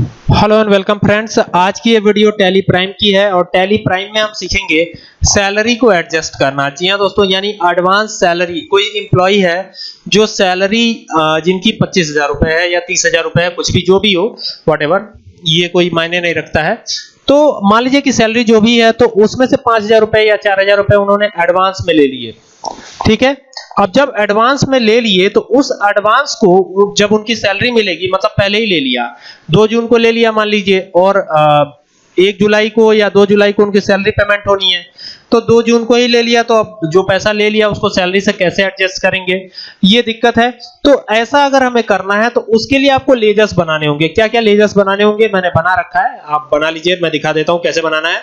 Hello and welcome friends आज की ये वीडियो टैली प्राइम की है और टैली प्राइम में हम सीखेंगे सैलरी को एडजस्ट करना। जी हाँ दोस्तों, यानी एडवांस सैलरी कोई एम्प्लॉय है जो सैलरी जिनकी पच्चीस हज़ार रुपए है या तीस हज़ार रुपए है, कुछ भी जो भी हो वट ये कोई मायने नहीं रखता है। तो मान लीजिए कि सैलरी जो भी है तो उसमें से पाँच हज़ार रुपए या चार हज़ार रुपए उन्होंने एडवांस में ले लिए। ठीक है? अब जब एडवांस में ले लिए तो उस एडवांस को जब उनकी सैलरी मिलेगी मतलब पहले ही ले लिया। दो जून को ले लिया, मान लीजिए, और एक जुलाई को या दो जुलाई को उनकी सैलरी पेमेंट होनी है। तो दो जून को ही ले लिया तो अब जो पैसा ले लिया, उसको सैलरी से कैसे एडजस्ट करेंगे? ये दिक्कत है। तो ऐसा अगर हमें करना है तो उसके लिए आपको लेजर्स बनाने होंगे। क्या क्या लेजर्स बनाने होंगे? मैंने बना रखा है। आप बना लीजिए, मैं दिखा देता हूँ कैसे बनाना है।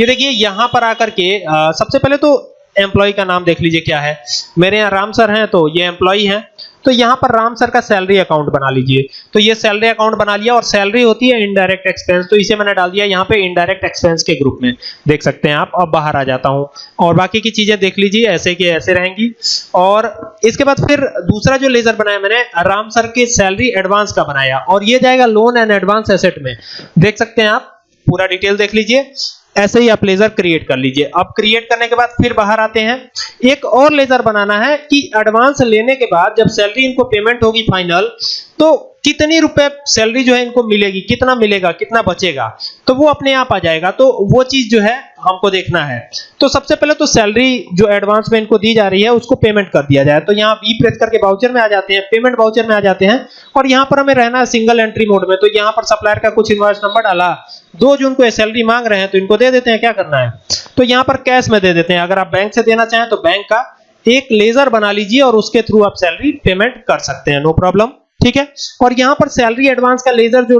ये देखिए, यहाँ पर आकर के सबसे पहले तो एम्प्लॉय का नाम देख लीजिए क्या है। मेरे यहाँ राम सर हैं तो ये एम्प्लॉय हैं। तो यहाँ पर राम सर का सैलरी अकाउंट बना लीजिए। तो ये सैलरी अकाउंट बना लिया और सैलरी होती है इनडायरेक्ट एक्सपेंस तो इसे मैंने डाल दिया यहाँ पे इनडायरेक्ट एक्सपेंस के ग्रुप में। देख सकते हैं आप, अब बाहर आ जाता हूँ। और बाकी की चीज़ें देख लीजिए, ऐसे की ऐसे रहेंगी। और इसके बाद फिर दूसरा जो लेजर बनाया मैंने, राम सर के सैलरी एडवांस का बनाया। और ये जाएगा लोन एंड एडवांस एसेट में। देख सकते हैं आप, पूरा डिटेल देख लीजिए। ऐसे ही आप लेजर क्रिएट कर लीजिए। अब क्रिएट करने के बाद फिर बाहर आते हैं। एक और लेजर बनाना है कि एडवांस लेने के बाद जब सैलरी इनको पेमेंट होगी फाइनल तो कितनी रुपए सैलरी जो है इनको मिलेगी, कितना मिलेगा, कितना बचेगा तो वो अपने आप आ जाएगा। तो वो चीज़ जो है हमको देखना है। तो सबसे पहले तो सैलरी जो एडवांस में इनको दी जा रही है, उसको पेमेंट कर दिया जाए। तो यहाँ वी प्रेस करके वाउचर में आ जाते हैं पेमेंट वाउचर में आ जाते हैं। और यहाँ पर हमें रहना है सिंगल एंट्री मोड में। तो यहाँ पर सप्लायर का कुछ इन्वॉइस नंबर डाला। दो जून को सैलरी मांग रहे हैं तो इनको दे देते हैं, क्या करना है? तो यहाँ पर कैश में दे देते हैं। अगर आप बैंक से देना चाहें तो बैंक का एक लेजर बना लीजिए और उसके थ्रू आप सैलरी पेमेंट कर सकते हैं नो प्रॉब्लम ठीक है? और यहाँ पर सैलरी एडवांस का लेजर जो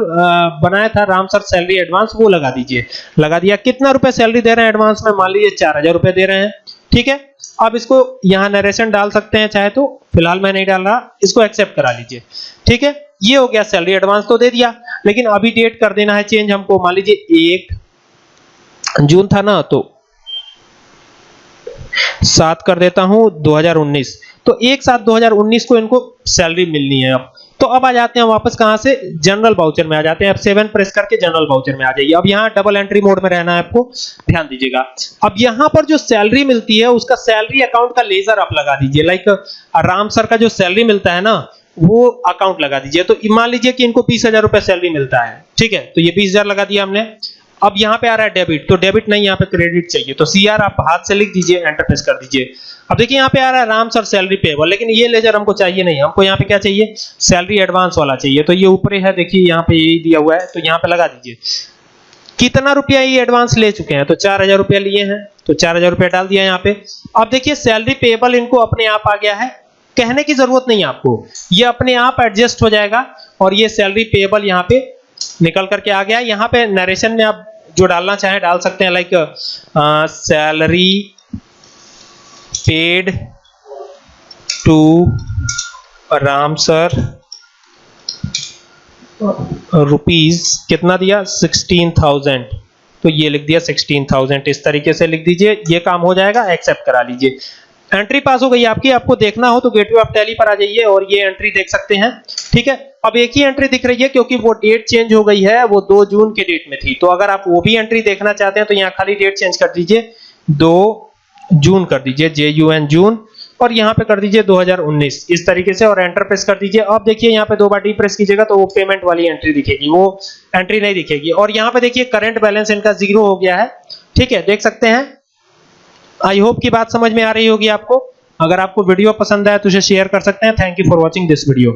बनाया था, राम सर सैलरी एडवांस वो लगा दीजिए। लगा दिया, कितना रुपए सैलरी दे रहे हैं एडवांस में? मान लीजिए चार हज़ार रुपए दे रहे हैं, ठीक है? अब इसको यहाँ नरेशन डाल सकते हैं, चाहे तो फ़िलहाल मैं नहीं डाल रहा, इसको एक्सेप्ट करा लीजिए, ठीक है? ये हो गया सैलरी एडवांस तो दे दिया। लेकिन अभी डेट कर देना है चेंज हमको। मान लीजिए एक जून था ना तो सात कर देता हूँ 2019 तो एक सात 2019 को इनको सैलरी मिलनी है अब। तो अब आ जाते हैं वापस कहाँ से? जनरल बाउचर में आ जाते हैं। अब सेवन प्रेस करके जनरल बाउचर में आ जाइए। अब यहाँ डबल एंट्री मोड में रहना है आपको। ध्यान दीजिएगा। अब यहाँ पर जो सैलरी मिलती है, उसका सैलरी अकाउंट का लेजर आप लगा दीजिए। लाइक राम सर का जो सैलरी मिलता है ना वो अकाउंट लगा दीजिए। तो मान लीजिए कि इनको बीस हज़ार रुपए सैलरी मिलता है, ठीक है? तो ये बीस हज़ार लगा दिया हमने। अब यहाँ पे आ रहा है डेबिट तो डेबिट नहीं, यहाँ पे क्रेडिट चाहिए। तो सीआर आप हाथ से लिख दीजिए एंटर प्रेस कर दीजिए। अब देखिए, यहाँ पे आ रहा है राम सर सैलरी पेबल लेकिन ये लेजर हमको चाहिए नहीं। हमको यहाँ पे क्या चाहिए? सैलरी एडवांस वाला चाहिए। तो ये ऊपर है, देखिए, यहाँ पे यही दिया हुआ है। तो यहाँ पे लगा दीजिए। कितना रुपया ये एडवांस ले चुके हैं? तो चार हज़ार रुपया लिए हैं। तो चार हज़ार रुपया डाल दिया यहाँ पे। अब देखिए सैलरी पेबल इनको अपने आप आ गया है। कहने की ज़रूरत नहीं है आपको। ये अपने आप एडजस्ट हो जाएगा और ये सैलरी पेबल यहाँ पे निकल करके आ गया यहाँ पे नरेशन में आप जो डालना चाहे डाल सकते हैं like salary paid to Ram sir rupees कितना दिया? सिक्सटीन थाउज़ेंड तो ये लिख दिया सिक्सटीन थाउज़ेंड इस तरीके से लिख दीजिए, ये काम हो जाएगा एक्सेप्ट करा लीजिए। एंट्री पास हो गई आपकी, आपको देखना हो तो गेटवे ऑफ़ टैली पर आ जाइए और ये एंट्री देख सकते हैं, ठीक है? अब एक ही एंट्री दिख रही है क्योंकि वो डेट चेंज हो गई है, वो 2 जून के डेट में थी। तो अगर आप वो भी एंट्री देखना चाहते हैं तो यहाँ खाली डेट चेंज कर दीजिए 2 जून कर दीजिए जे यू एन जून, और यहाँ पे कर दीजिए 2019 इस तरीके से और एंटर प्रेस कर दीजिए। अब देखिए यहाँ पे दो बार डी प्रेस कीजिएगा तो वो पेमेंट वाली एंट्री दिखेगी, वो एंट्री नहीं दिखेगी। और यहाँ पे देखिए करंट बैलेंस इनका ज़ीरो हो गया है, ठीक है? देख सकते हैं आई होप की बात समझ में आ रही होगी आपको। अगर आपको वीडियो पसंद आया तो उसे शेयर कर सकते हैं। Thank you for watching this video